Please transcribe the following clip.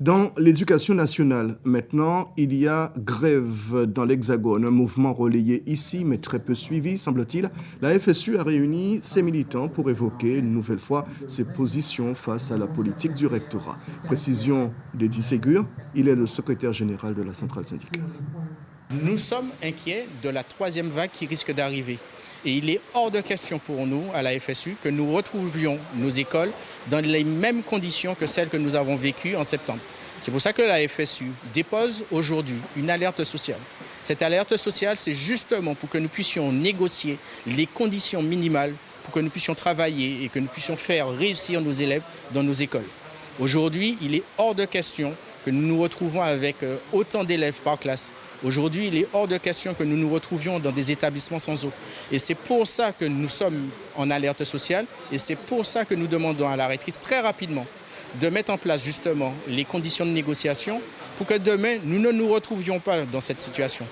Dans l'éducation nationale, maintenant, il y a grève dans l'Hexagone, un mouvement relayé ici, mais très peu suivi, semble-t-il. La FSU a réuni ses militants pour évoquer une nouvelle fois ses positions face à la politique du rectorat. Précision d'Eddie Ségur, il est le secrétaire général de la centrale syndicale. Nous sommes inquiets de la troisième vague qui risque d'arriver. Et il est hors de question pour nous, à la FSU, que nous retrouvions nos écoles dans les mêmes conditions que celles que nous avons vécues en septembre. C'est pour ça que la FSU dépose aujourd'hui une alerte sociale. Cette alerte sociale, c'est justement pour que nous puissions négocier les conditions minimales pour que nous puissions travailler et que nous puissions faire réussir nos élèves dans nos écoles. Aujourd'hui, il est hors de question que nous nous retrouvons avec euh, autant d'élèves par classe. Aujourd'hui, il est hors de question que nous nous retrouvions dans des établissements sans eau. Et c'est pour ça que nous sommes en alerte sociale et c'est pour ça que nous demandons à la rectrice très rapidement de mettre en place justement les conditions de négociation pour que demain, nous ne nous retrouvions pas dans cette situation.